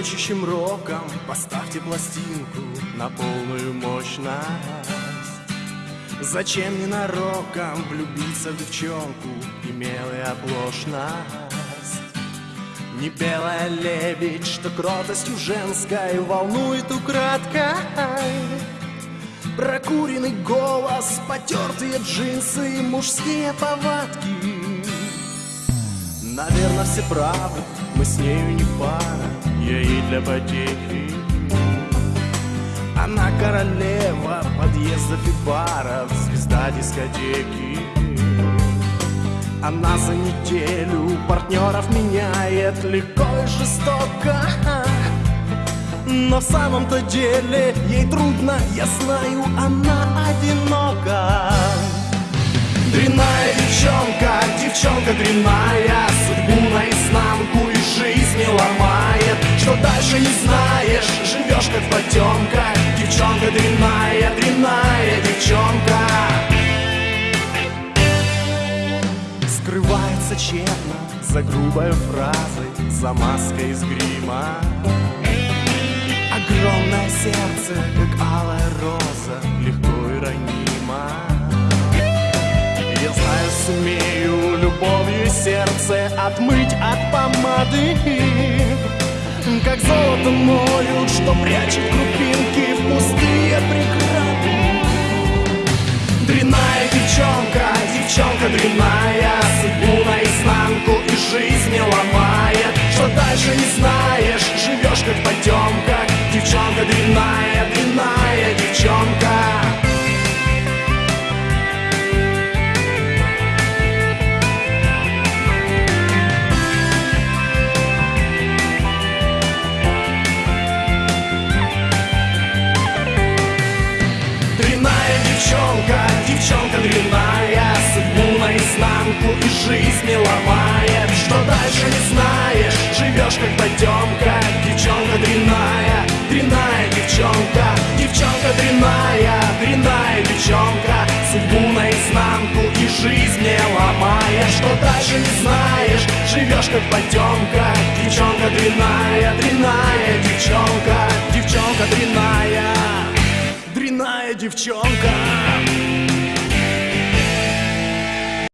скручащим роком Поставьте пластинку на полную мощность. Зачем ненароком влюбиться в девчонку Имелая оплошность? Не белая лебедь, что кротостью женской Волнует украдкой. Прокуренный голос, потертые джинсы, мужские повадки. Наверное, все правы, мы с нею не пара, для потехи. Она королева подъездов и баров, звезда дискотеки. Она за неделю партнеров меняет легко и жестоко. Но в самом-то деле ей трудно, я знаю, она одинока. Дрянная девчонка, девчонка дрянная Что дальше не знаешь, живешь как потемка. Девчонка дрянная, дрянная девчонка. Скрывается тщетно за грубой фразой За маской из грима. Огромное сердце, как алая роза, легко и ранима. Я знаю, сумею любовью сердце отмыть от помады, как золото моют, что прячет крупинки в пустые преграды. Дрянная девчонка, девчонка дрянная, судьбу наизнанку и жизнь ломает. Что дальше не знаешь, живешь как потемка, девчонка дрянная, дрянная девчонка. Девчонка, девчонка дрянная Судьбу наизнанку и жизнь ломает Что дальше не знаешь, живешь как потемка Девчонка дрянная, дрянная девчонка. Девчонка дрянная, дрянная девчонка. Судьбу наизнанку и жизнь ломает Что дальше не знаешь, живешь как потемка Девчонка дрянная, дрянная девчонка. Девчонка дрянная девчонка